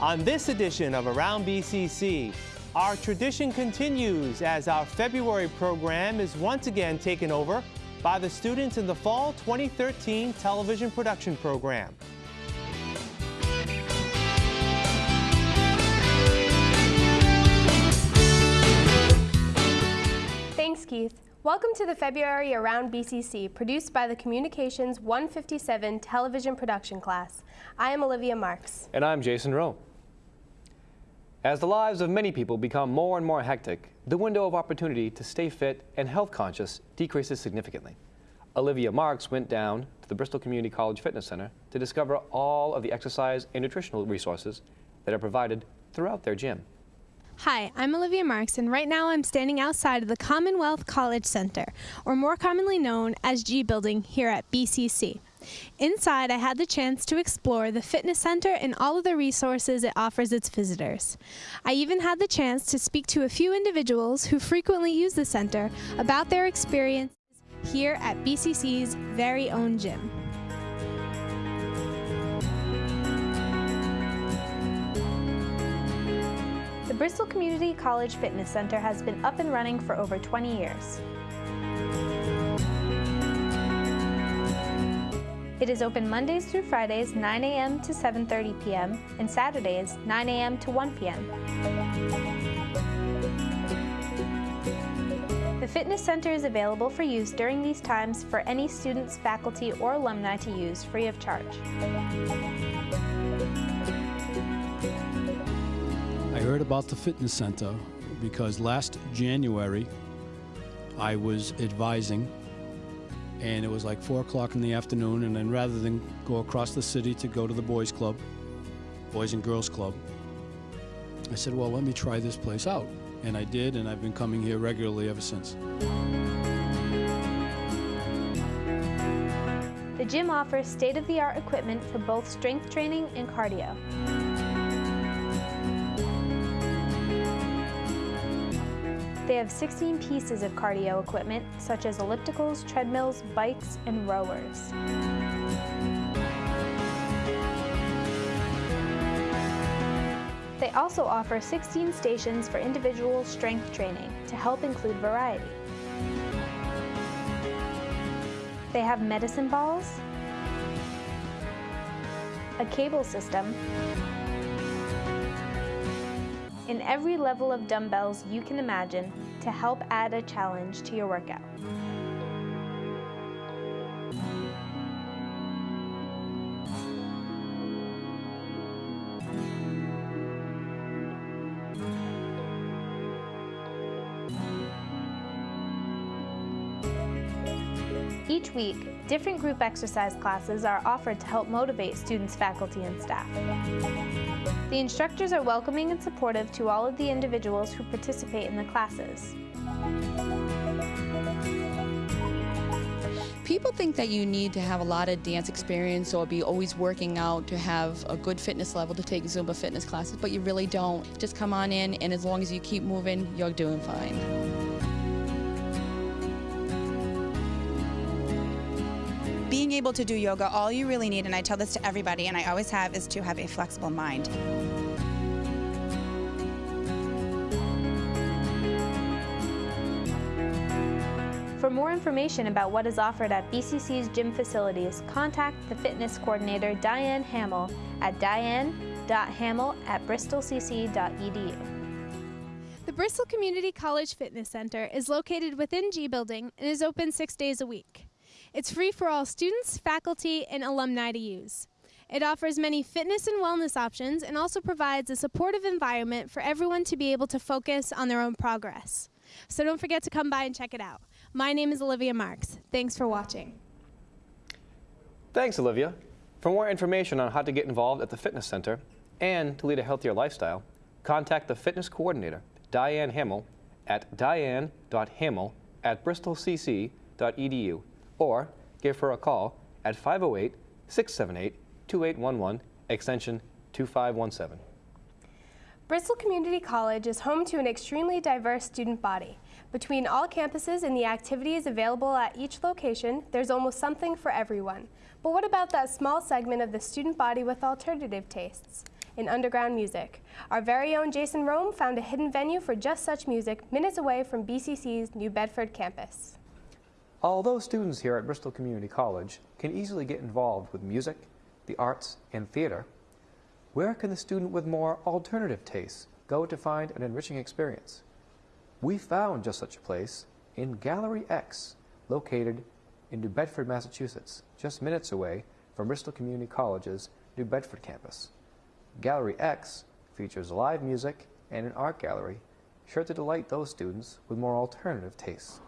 On this edition of Around BCC, our tradition continues as our February program is once again taken over by the students in the Fall 2013 television production program. Thanks, Keith. Welcome to the February Around BCC, produced by the Communications 157 television production class. I am Olivia Marks. And I'm Jason Rowe. As the lives of many people become more and more hectic, the window of opportunity to stay fit and health conscious decreases significantly. Olivia Marks went down to the Bristol Community College Fitness Center to discover all of the exercise and nutritional resources that are provided throughout their gym. Hi, I'm Olivia Marks, and right now I'm standing outside of the Commonwealth College Center, or more commonly known as G Building, here at BCC. Inside, I had the chance to explore the fitness center and all of the resources it offers its visitors. I even had the chance to speak to a few individuals who frequently use the center about their experiences here at BCC's very own gym. The Bristol Community College Fitness Center has been up and running for over 20 years. It is open Mondays through Fridays 9 a.m. to 7.30 p.m. and Saturdays 9 a.m. to 1 p.m. The fitness center is available for use during these times for any students, faculty, or alumni to use free of charge. I heard about the fitness center because last January I was advising and it was like 4 o'clock in the afternoon and then rather than go across the city to go to the boys club, boys and girls club, I said, well, let me try this place out. And I did, and I've been coming here regularly ever since. The gym offers state-of-the-art equipment for both strength training and cardio. They have 16 pieces of cardio equipment, such as ellipticals, treadmills, bikes, and rowers. They also offer 16 stations for individual strength training to help include variety. They have medicine balls, a cable system, and every level of dumbbells you can imagine to help add a challenge to your workout. Each week, different group exercise classes are offered to help motivate students, faculty, and staff. The instructors are welcoming and supportive to all of the individuals who participate in the classes. People think that you need to have a lot of dance experience or be always working out to have a good fitness level to take Zumba fitness classes, but you really don't. Just come on in and as long as you keep moving, you're doing fine. Being able to do yoga, all you really need, and I tell this to everybody, and I always have, is to have a flexible mind. For more information about what is offered at BCC's gym facilities, contact the fitness coordinator Diane Hamill at diane.hamill at bristolcc.edu. The Bristol Community College Fitness Center is located within G Building and is open six days a week. It's free for all students, faculty, and alumni to use. It offers many fitness and wellness options and also provides a supportive environment for everyone to be able to focus on their own progress. So don't forget to come by and check it out. My name is Olivia Marks. Thanks for watching. Thanks, Olivia. For more information on how to get involved at the fitness center and to lead a healthier lifestyle, contact the fitness coordinator, Diane Hamill, at diane.hamill at bristolcc.edu or give her a call at 508 678 2811, extension 2517. Bristol Community College is home to an extremely diverse student body. Between all campuses and the activities available at each location, there's almost something for everyone. But what about that small segment of the student body with alternative tastes? in underground music. Our very own Jason Rome found a hidden venue for just such music minutes away from BCC's New Bedford campus. Although students here at Bristol Community College can easily get involved with music, the arts, and theater, where can the student with more alternative tastes go to find an enriching experience? We found just such a place in Gallery X, located in New Bedford, Massachusetts, just minutes away from Bristol Community College's New Bedford campus. Gallery X features live music and an art gallery sure to delight those students with more alternative tastes.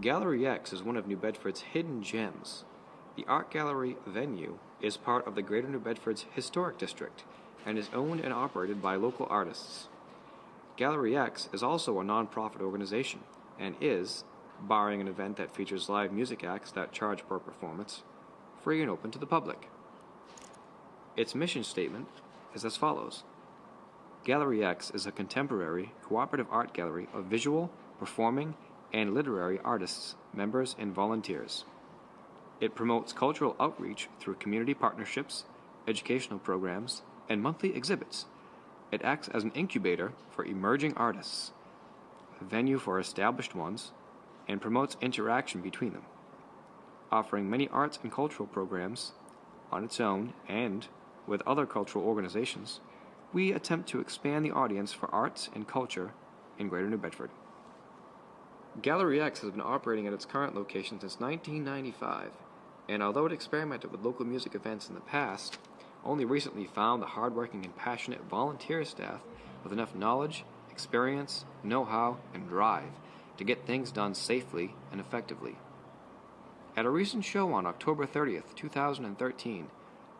Gallery X is one of New Bedford's hidden gems. The art gallery venue is part of the Greater New Bedford's Historic District and is owned and operated by local artists. Gallery X is also a nonprofit organization and is, barring an event that features live music acts that charge per performance, free and open to the public. Its mission statement is as follows Gallery X is a contemporary, cooperative art gallery of visual, performing, and literary artists, members, and volunteers. It promotes cultural outreach through community partnerships, educational programs, and monthly exhibits. It acts as an incubator for emerging artists, a venue for established ones, and promotes interaction between them. Offering many arts and cultural programs on its own and with other cultural organizations, we attempt to expand the audience for arts and culture in Greater New Bedford. Gallery X has been operating at its current location since 1995, and although it experimented with local music events in the past, only recently found the hardworking and passionate volunteer staff with enough knowledge, experience, know how, and drive to get things done safely and effectively. At a recent show on October 30th, 2013,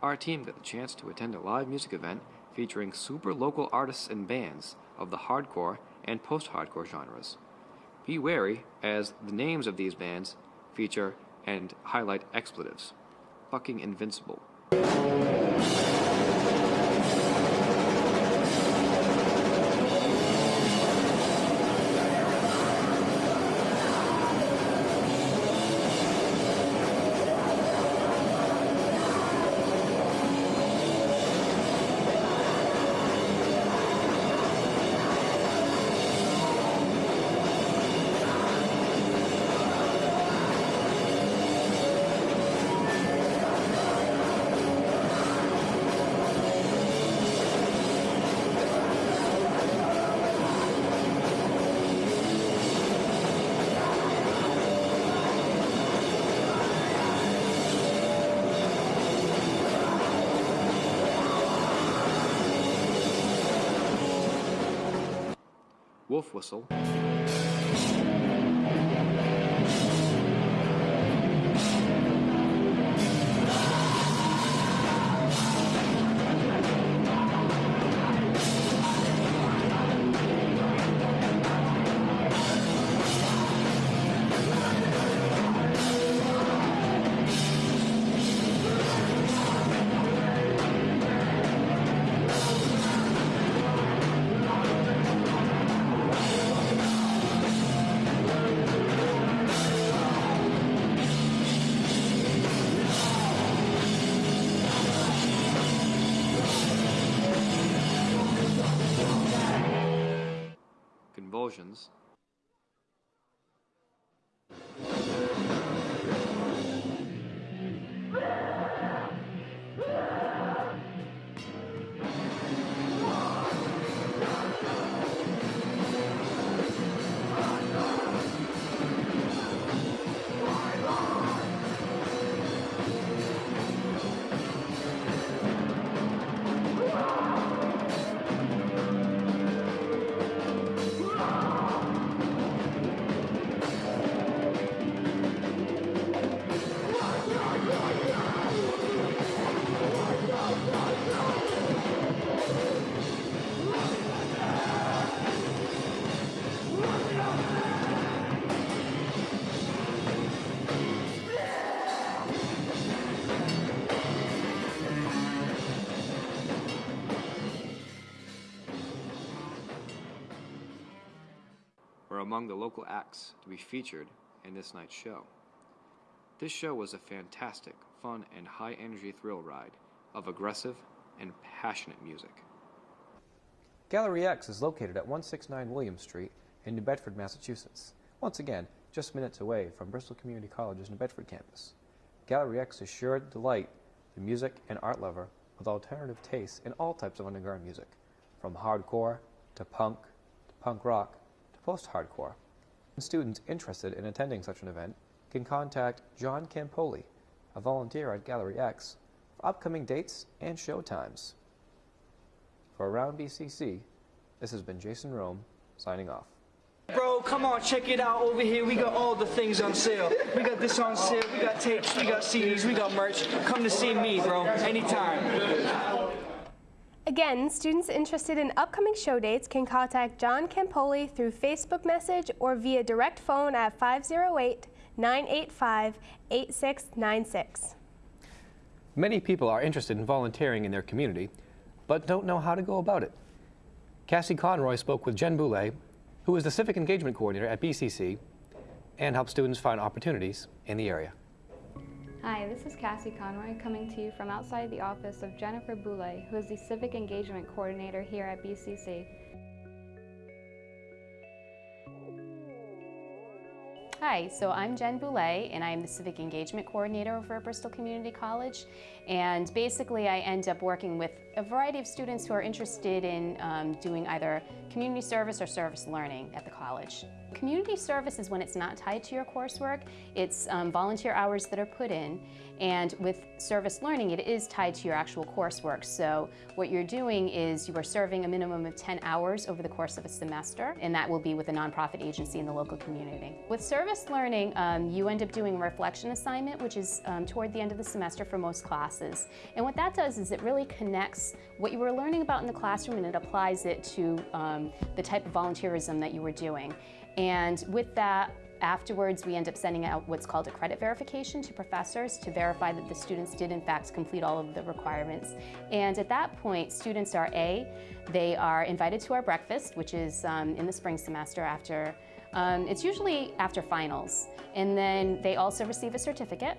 our team got the chance to attend a live music event featuring super local artists and bands of the hardcore and post hardcore genres. Be wary, as the names of these bands feature and highlight expletives. Fucking invincible. Wolf Whistle. Among the local acts to be featured in this night's show. This show was a fantastic, fun, and high energy thrill ride of aggressive and passionate music. Gallery X is located at 169 William Street in New Bedford, Massachusetts. Once again, just minutes away from Bristol Community College's New Bedford campus. Gallery X is sure to delight the music and art lover with alternative tastes in all types of underground music, from hardcore to punk to punk rock post-hardcore. Students interested in attending such an event can contact John Campoli, a volunteer at Gallery X, for upcoming dates and show times. For Around BCC, this has been Jason Rome, signing off. Bro, come on, check it out over here. We got all the things on sale. We got this on sale. We got tapes. We got CDs. We got merch. Come to see me, bro. Anytime. Again, students interested in upcoming show dates can contact John Campoli through Facebook message or via direct phone at 508 985 8696. Many people are interested in volunteering in their community, but don't know how to go about it. Cassie Conroy spoke with Jen Boulay, who is the Civic Engagement Coordinator at BCC and helps students find opportunities in the area. Hi, this is Cassie Conroy coming to you from outside the office of Jennifer Boulay, who is the Civic Engagement Coordinator here at BCC. Hi, so I'm Jen Boulay and I'm the Civic Engagement Coordinator over at Bristol Community College and basically I end up working with a variety of students who are interested in um, doing either community service or service learning at the college. Community service is when it's not tied to your coursework, it's um, volunteer hours that are put in and with service learning it is tied to your actual coursework so what you're doing is you are serving a minimum of 10 hours over the course of a semester and that will be with a nonprofit agency in the local community. With service learning um, you end up doing a reflection assignment which is um, toward the end of the semester for most classes and what that does is it really connects what you were learning about in the classroom and it applies it to um, the type of volunteerism that you were doing. And with that, afterwards we end up sending out what's called a credit verification to professors to verify that the students did in fact complete all of the requirements. And at that point, students are A, they are invited to our breakfast, which is um, in the spring semester after, um, it's usually after finals. And then they also receive a certificate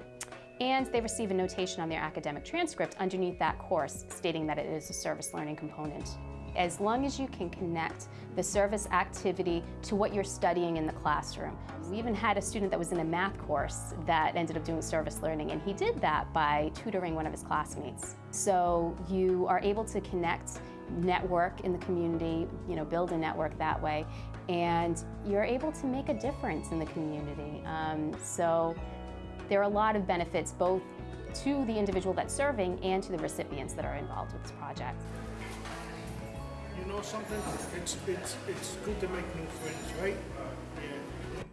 and they receive a notation on their academic transcript underneath that course stating that it is a service learning component. As long as you can connect the service activity to what you're studying in the classroom. We even had a student that was in a math course that ended up doing service learning and he did that by tutoring one of his classmates. So you are able to connect network in the community, you know, build a network that way, and you're able to make a difference in the community. Um, so there are a lot of benefits both to the individual that's serving and to the recipients that are involved with this project. You know something? It's, it's, it's good to make new friends, right? Yeah.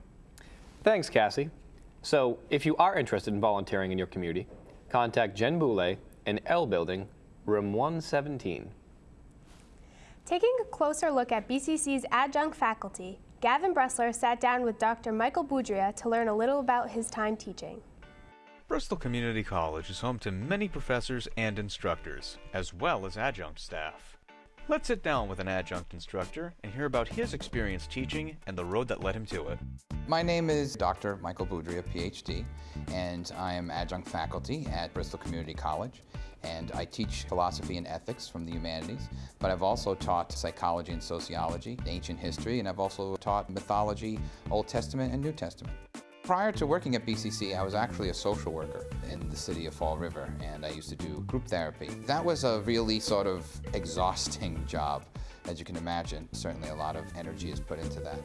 Thanks, Cassie. So if you are interested in volunteering in your community, contact Jen Boulay in L Building, room 117. Taking a closer look at BCC's adjunct faculty, Gavin Bressler sat down with Dr. Michael Boudria to learn a little about his time teaching. Bristol Community College is home to many professors and instructors, as well as adjunct staff. Let's sit down with an adjunct instructor and hear about his experience teaching and the road that led him to it. My name is Dr. Michael Boudria, PhD, and I am adjunct faculty at Bristol Community College. And I teach philosophy and ethics from the humanities, but I've also taught psychology and sociology, ancient history, and I've also taught mythology, Old Testament and New Testament. Prior to working at BCC, I was actually a social worker in the city of Fall River, and I used to do group therapy. That was a really sort of exhausting job, as you can imagine. Certainly a lot of energy is put into that.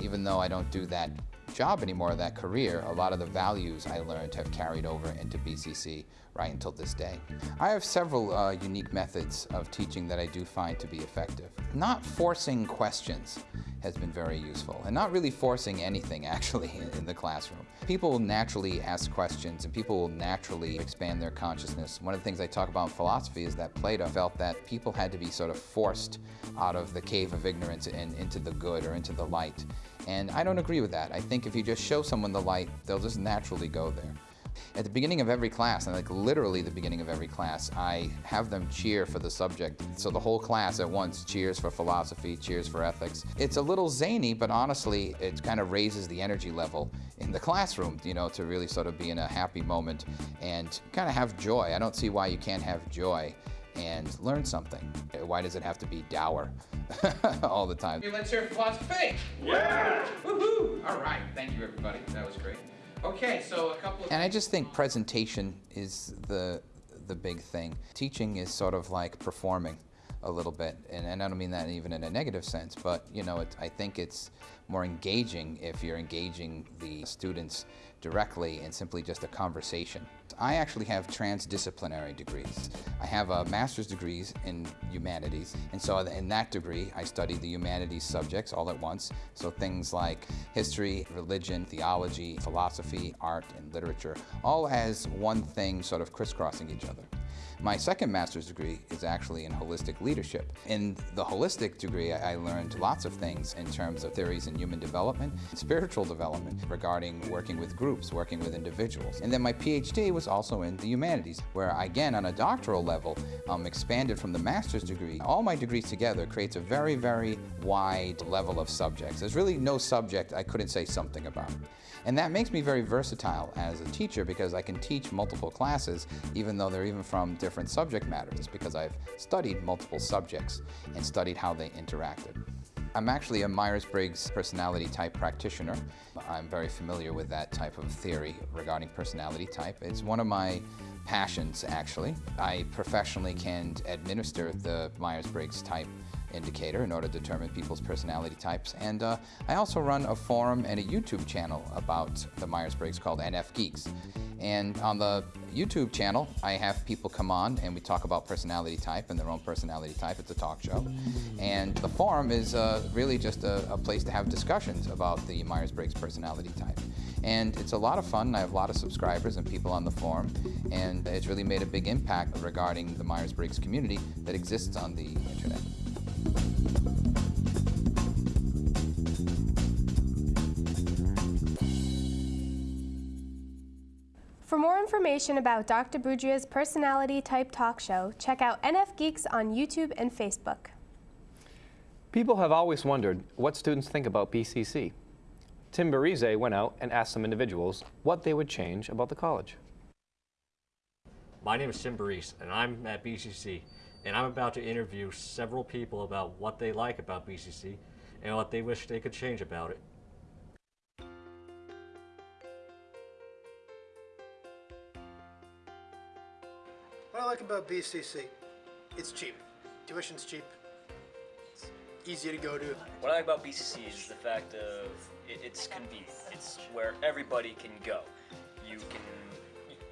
Even though I don't do that job anymore, that career, a lot of the values I learned have carried over into BCC right until this day. I have several uh, unique methods of teaching that I do find to be effective. Not forcing questions has been very useful, and not really forcing anything actually in the classroom. People will naturally ask questions, and people will naturally expand their consciousness. One of the things I talk about in philosophy is that Plato felt that people had to be sort of forced out of the cave of ignorance and into the good or into the light. And I don't agree with that. I think if you just show someone the light, they'll just naturally go there. At the beginning of every class, and like literally the beginning of every class, I have them cheer for the subject. So the whole class at once cheers for philosophy, cheers for ethics. It's a little zany, but honestly, it kind of raises the energy level in the classroom, you know, to really sort of be in a happy moment and kind of have joy. I don't see why you can't have joy and learn something. Why does it have to be dour all the time? Let's hear philosophy. Yeah! Woohoo! All right. Thank you, everybody. That was great. Okay, so a couple of... And I just think presentation is the, the big thing. Teaching is sort of like performing a little bit, and, and I don't mean that even in a negative sense, but you know, it, I think it's more engaging if you're engaging the students directly in simply just a conversation. I actually have transdisciplinary degrees. I have a master's degrees in humanities, and so in that degree, I study the humanities subjects all at once. So things like history, religion, theology, philosophy, art, and literature, all as one thing sort of crisscrossing each other. My second master's degree is actually in holistic leadership. In the holistic degree, I learned lots of things in terms of theories in human development, spiritual development, regarding working with groups, working with individuals. And then my PhD was also in the humanities, where again, on a doctoral level, um, expanded from the master's degree. All my degrees together creates a very, very wide level of subjects. There's really no subject I couldn't say something about. And that makes me very versatile as a teacher because I can teach multiple classes even though they're even from different subject matters because I've studied multiple subjects and studied how they interacted. I'm actually a Myers-Briggs personality type practitioner. I'm very familiar with that type of theory regarding personality type. It's one of my passions, actually. I professionally can administer the Myers-Briggs type indicator in order to determine people's personality types. And uh, I also run a forum and a YouTube channel about the Myers-Briggs called NF Geeks. And on the YouTube channel, I have people come on and we talk about personality type and their own personality type. It's a talk show. And the forum is uh, really just a, a place to have discussions about the Myers-Briggs personality type. And it's a lot of fun. I have a lot of subscribers and people on the forum. And it's really made a big impact regarding the Myers-Briggs community that exists on the internet. Information about Dr. Boudria's personality type talk show, check out NF Geeks on YouTube and Facebook. People have always wondered what students think about BCC. Tim Barize went out and asked some individuals what they would change about the college. My name is Tim Barize, and I'm at BCC, and I'm about to interview several people about what they like about BCC and what they wish they could change about it. What I like about BCC, it's cheap. Tuition's cheap. It's easy to go to. What I like about BCC is the fact of it, it's convenient. It's where everybody can go. You can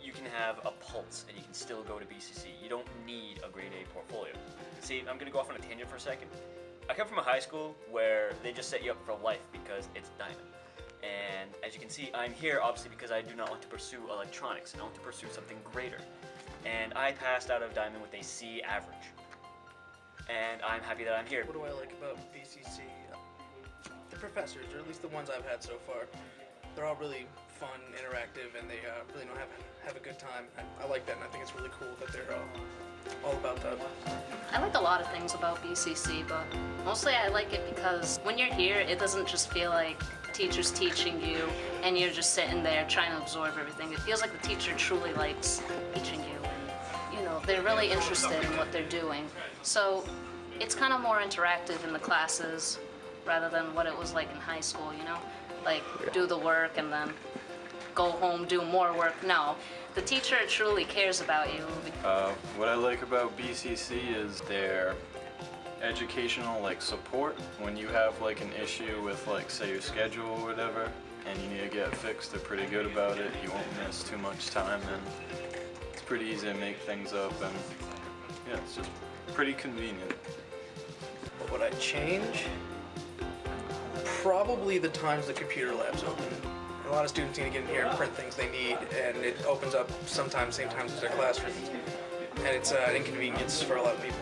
you can have a pulse and you can still go to BCC. You don't need a grade A portfolio. See, I'm gonna go off on a tangent for a second. I come from a high school where they just set you up for life because it's Diamond. And as you can see, I'm here obviously because I do not want to pursue electronics and I want to pursue something greater. And I passed out of Diamond with a C average. And I'm happy that I'm here. What do I like about BCC? The professors, or at least the ones I've had so far, they're all really fun, interactive, and they uh, really know have have a good time. I, I like that, and I think it's really cool that they're uh, all about that. I like a lot of things about BCC, but mostly I like it because when you're here, it doesn't just feel like teacher's teaching you and you're just sitting there trying to absorb everything. It feels like the teacher truly likes teaching you and, you know, they're really interested in what they're doing. So it's kind of more interactive in the classes rather than what it was like in high school, you know? Like, do the work and then go home, do more work. No, the teacher truly cares about you. Uh, what I like about BCC is their educational like support when you have like an issue with like say your schedule or whatever and you need to get fixed they're pretty good about it you won't miss too much time and it's pretty easy to make things up and yeah it's just pretty convenient What would I change? Probably the times the computer lab's open. A lot of students need to get in here and print things they need, and it opens up sometimes same times as their classrooms. And it's uh, an inconvenience for a lot of people.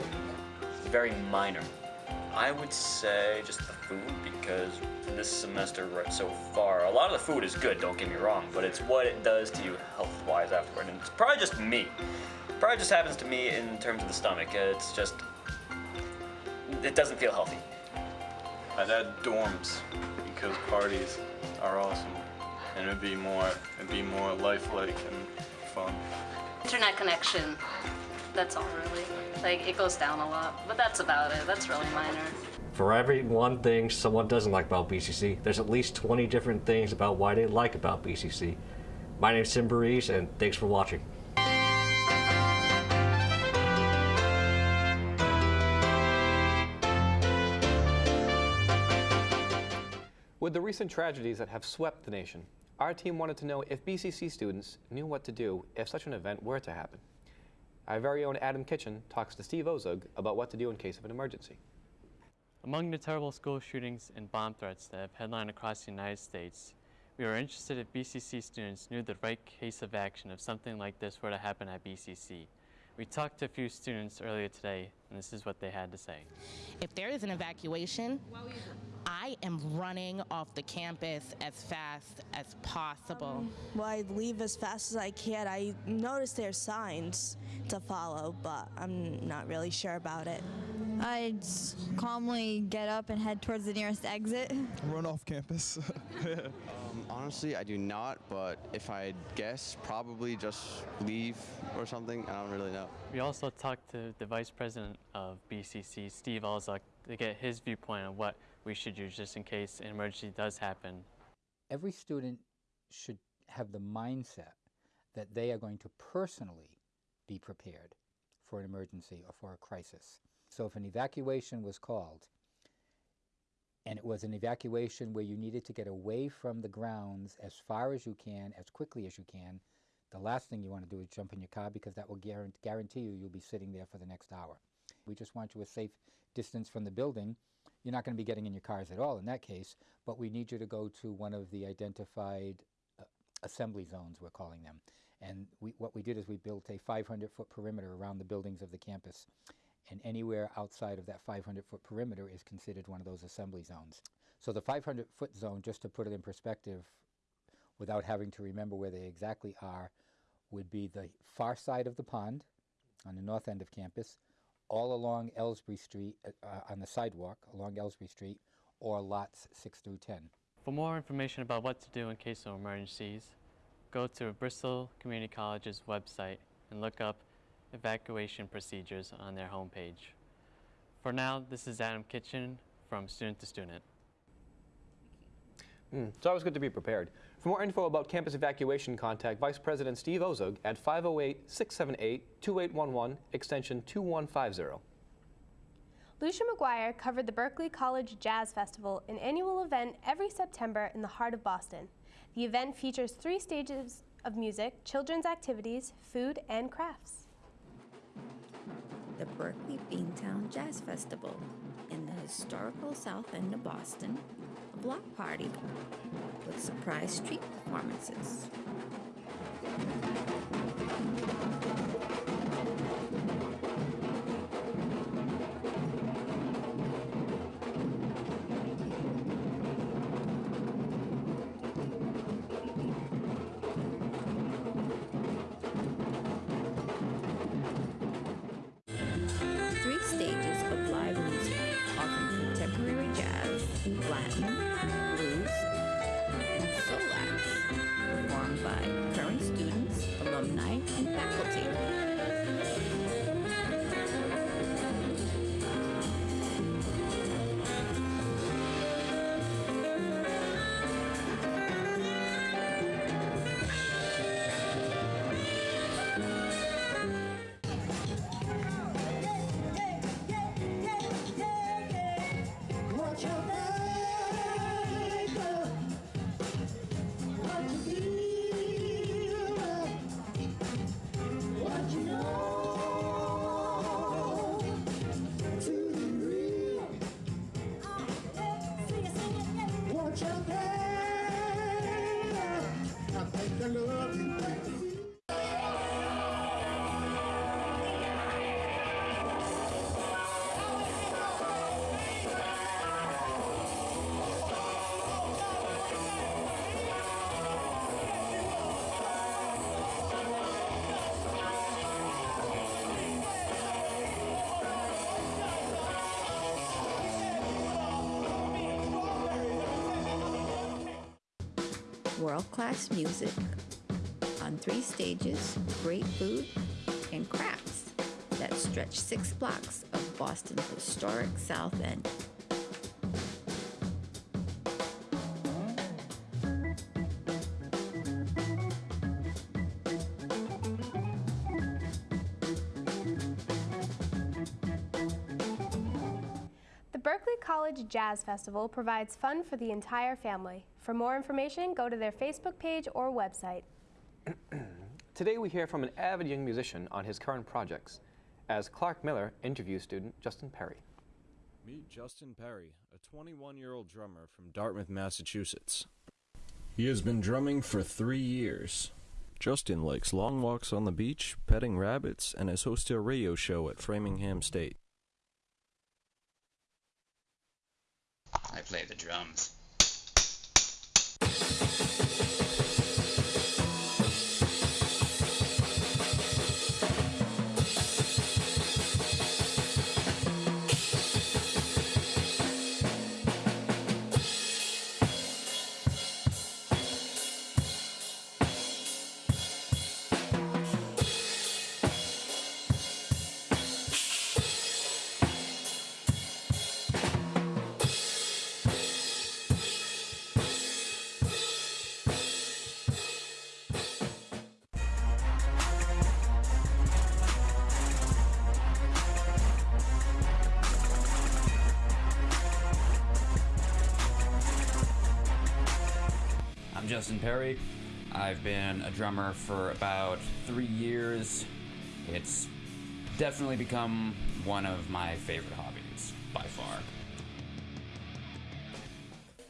very minor. I would say just the food because this semester right so far, a lot of the food is good, don't get me wrong, but it's what it does to you health-wise afterward. And it's probably just me. Probably just happens to me in terms of the stomach. It's just, it doesn't feel healthy. I'd add dorms because parties are awesome. And it'd be more, it'd be more lifelike and fun. Internet connection. That's all really. Like it goes down a lot, but that's about it. That's really minor. For every one thing someone doesn't like about BCC, there's at least 20 different things about why they like about BCC. My name's Tim Barise, and thanks for watching. With the recent tragedies that have swept the nation, our team wanted to know if BCC students knew what to do if such an event were to happen. Our very own Adam Kitchen talks to Steve Ozug about what to do in case of an emergency. Among the terrible school shootings and bomb threats that have headlined across the United States, we were interested if BCC students knew the right case of action if something like this were to happen at BCC. We talked to a few students earlier today, and this is what they had to say. If there is an evacuation, I am running off the campus as fast as possible. Um, well, I leave as fast as I can. I notice there's signs to follow, but I'm not really sure about it. I'd calmly get up and head towards the nearest exit. Run off campus. um, honestly, I do not, but if I guess, probably just leave or something. I don't really know. We also talked to the vice president of BCC, Steve Alzuk, to get his viewpoint on what we should use just in case an emergency does happen. Every student should have the mindset that they are going to personally be prepared for an emergency or for a crisis. So if an evacuation was called, and it was an evacuation where you needed to get away from the grounds as far as you can, as quickly as you can, the last thing you want to do is jump in your car because that will guarantee you you'll be sitting there for the next hour. We just want you a safe distance from the building. You're not going to be getting in your cars at all in that case, but we need you to go to one of the identified uh, assembly zones, we're calling them. And we, what we did is we built a 500-foot perimeter around the buildings of the campus. And anywhere outside of that 500-foot perimeter is considered one of those assembly zones. So the 500-foot zone, just to put it in perspective, without having to remember where they exactly are, would be the far side of the pond on the north end of campus, all along Elsbree Street, uh, uh on the sidewalk along Elsbree Street, or lots 6 through 10. For more information about what to do in case of emergencies, go to Bristol Community College's website and look up evacuation procedures on their homepage. For now, this is Adam Kitchen from Student to Student. Mm, it's always good to be prepared. For more info about campus evacuation, contact Vice President Steve Ozug at 508-678-2811, extension 2150. Lucia McGuire covered the Berklee College Jazz Festival, an annual event every September in the heart of Boston. The event features three stages of music, children's activities, food, and crafts. The Berklee Beantown Jazz Festival in the historical south end of Boston a block party with surprise street performances. World class music on three stages, great food, and crafts that stretch six blocks of Boston's historic South End. Jazz Festival provides fun for the entire family. For more information, go to their Facebook page or website. Today we hear from an avid young musician on his current projects, as Clark Miller interviews student Justin Perry. Meet Justin Perry, a 21 year old drummer from Dartmouth, Massachusetts. He has been drumming for three years. Justin likes long walks on the beach, petting rabbits, and has hosted a radio show at Framingham State. Play the drums. I've been a drummer for about three years. It's definitely become one of my favorite hobbies, by far.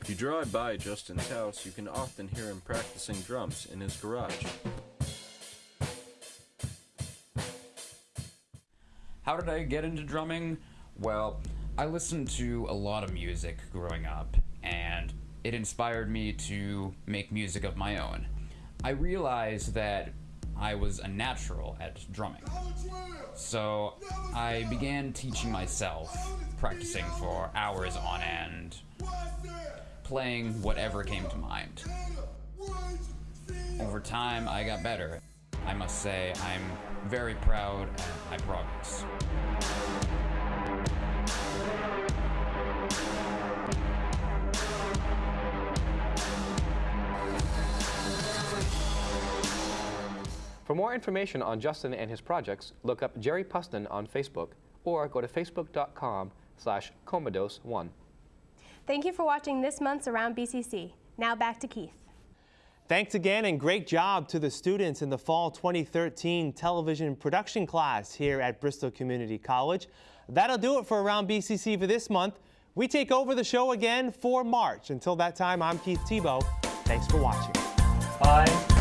If you drive by Justin's house, you can often hear him practicing drums in his garage. How did I get into drumming? Well, I listened to a lot of music growing up, and it inspired me to make music of my own. I realized that I was a natural at drumming. So I began teaching myself, practicing for hours on end, playing whatever came to mind. Over time, I got better. I must say, I'm very proud of my progress. For more information on Justin and his projects, look up Jerry Puston on Facebook or go to facebook.com slash commodose1. Thank you for watching this month's Around BCC. Now back to Keith. Thanks again and great job to the students in the fall 2013 television production class here at Bristol Community College. That'll do it for Around BCC for this month. We take over the show again for March. Until that time, I'm Keith Tebow. Thanks for watching. Bye.